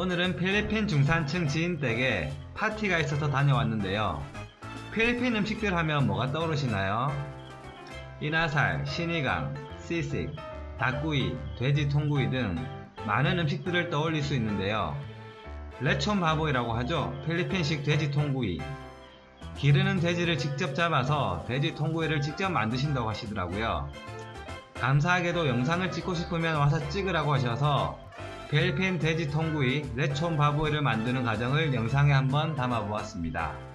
오늘은 필리핀 중산층 지인 댁에 파티가 있어서 다녀왔는데요. 필리핀 음식들 하면 뭐가 떠오르시나요? 이나살, 시니강, 시식, 닭구이, 돼지 통구이 등 많은 음식들을 떠올릴 수 있는데요. 레촌 바보이라고 하죠. 필리핀식 돼지 통구이. 기르는 돼지를 직접 잡아서 돼지 통구이를 직접 만드신다고 하시더라고요. 감사하게도 영상을 찍고 싶으면 와서 찍으라고 하셔서 필리핀 돼지 통구이 레촌 바보이를 만드는 과정을 영상에 한번 담아 보았습니다.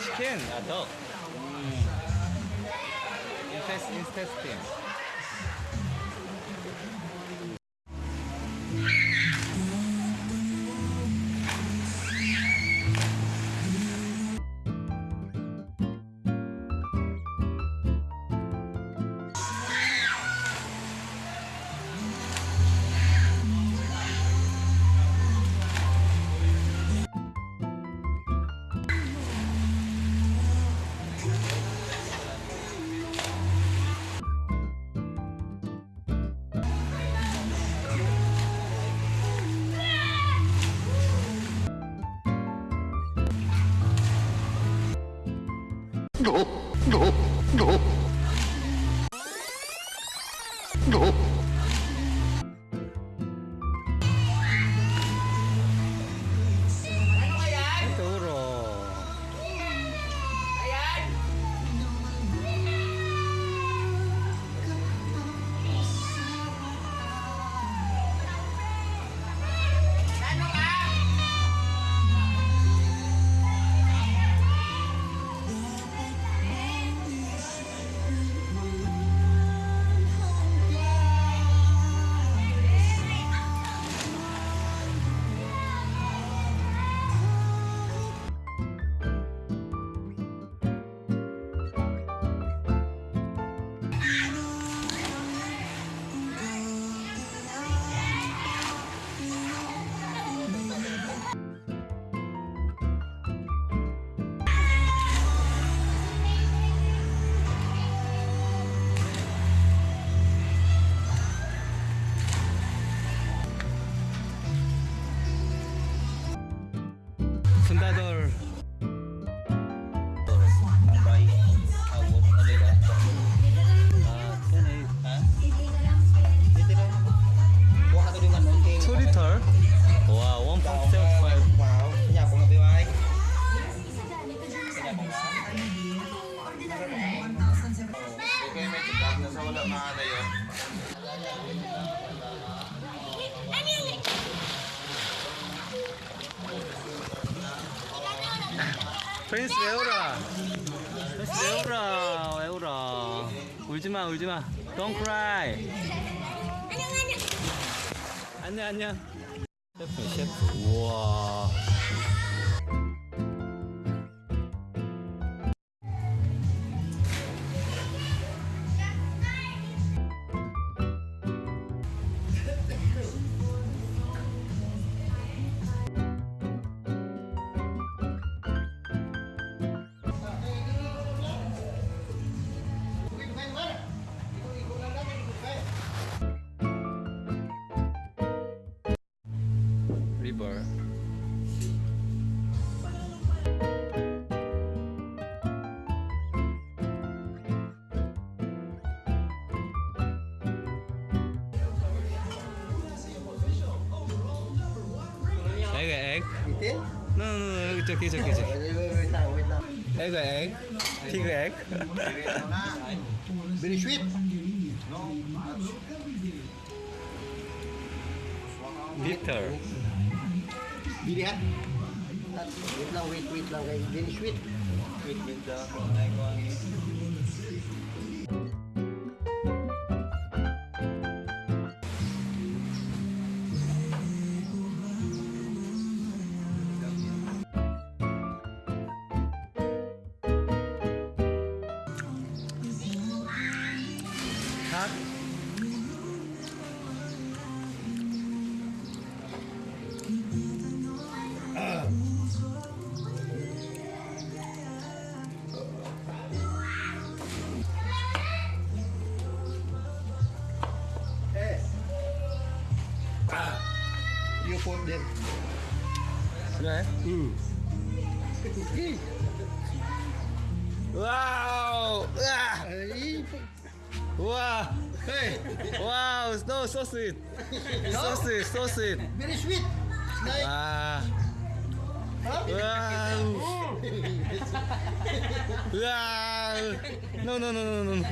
chicken. Adult. Mm. Intestine. single. 프린스 왜 울어? 프린스 왜 울어? 왜 울어? 울지 마, 울지 마. Don't cry. 안녕, 안녕. 셰프, 셰프. 우와. again? No, no, no, it's okay, it's okay. It's okay. wait, wait, wait, wait. Egg. Chicken egg. Very sweet. Bitter. Bitter. Wait, now, wait, wait, now, guys. Very sweet. Wait, wait. corpo dele. Né? Hum. Uau! Ah! Aí. Uau! Hey! Wow, no, so sweet! Ah! sweet, so sweet! Very sweet! Ah! Wow! wow! No, no, no, Uau!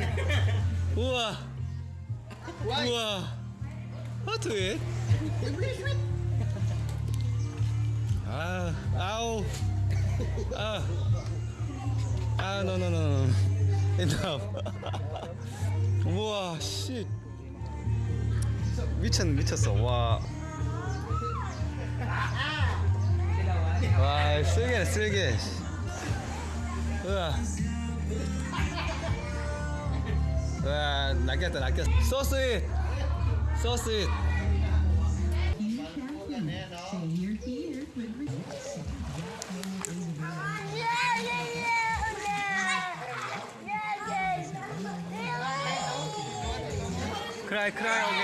Uau! Wow! Wow! How to it? Very sweet! 아 아우 아 아, no, no, no, no. 우와, 씨. 미쳤, 미쳤어. 와. 와, 쓸개네, 쓸개. 우와. 우와, 낚였다, 낚였어. So sweet. So sweet. край краю.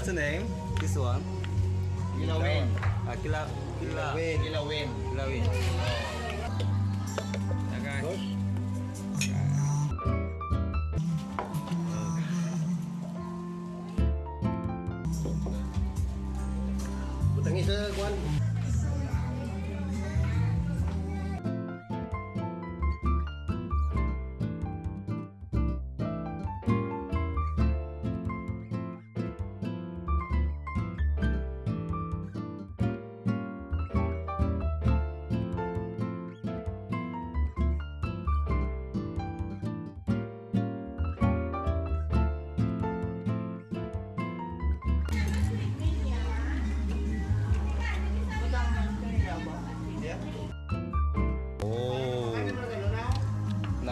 What's the name? This one? Kilawin. Ah, Kila... Kila... Kilawin. Kilawin. Butang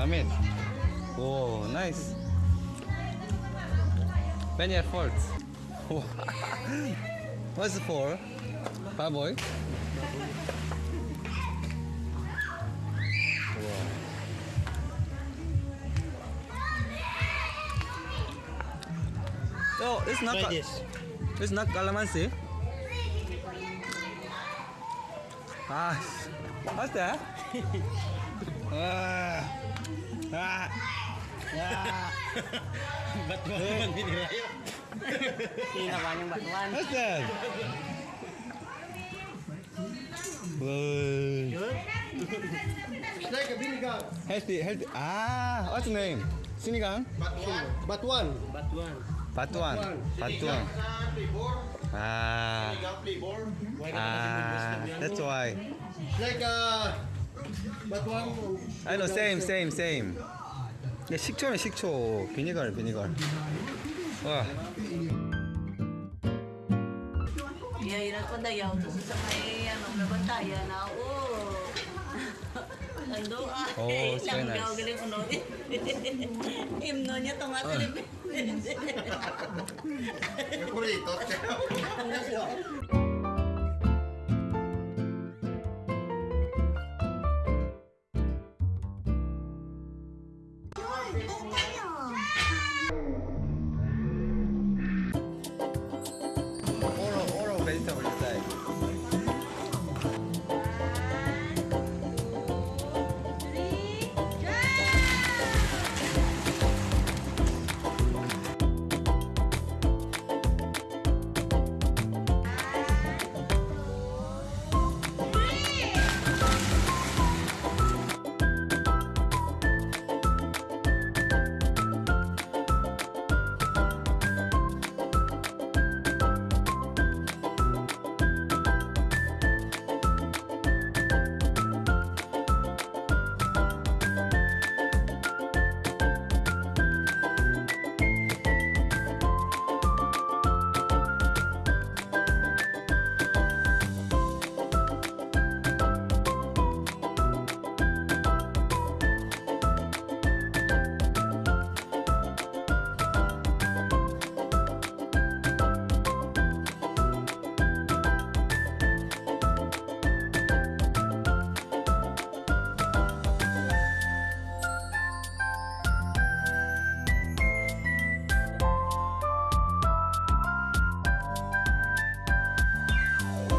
남it. 오, nice. Many efforts. What's it for? Baboy? No, it's not. This. It's not calamansi. Ah, what's that? Wah. Ah. Ah. Batuan ini rayo. Ini namanya batuan. Betul. Healthy, healthy. Ah, what's name? Sini kang? Batuan. Batuan. Batuan. Batuan. Ah. Ah, that's why. Like uh, I know, same, same, same. 야, 식초네, 식초. 비니걸, 비니걸. 와, Ya. Oh. Ando ah. Oh, very nice. Langgaw galing uno. Himno niya tong atin.